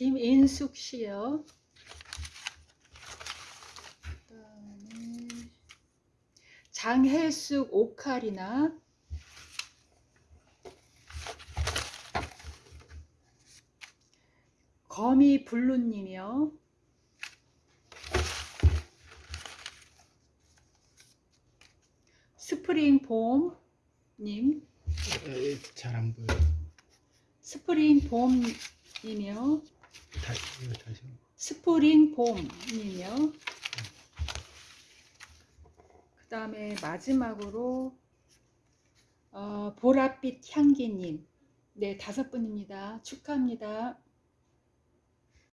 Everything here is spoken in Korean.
김인숙 씨요. 그다음에 장혜숙 오카리나 거미 블루님이요. 스프링 봄님, 잘 안 보여. 스프링 봄님이요. 스프링 봄님이요. 그 다음에 마지막으로 어, 보랏빛 향기님. 네, 다섯 분입니다. 축하합니다.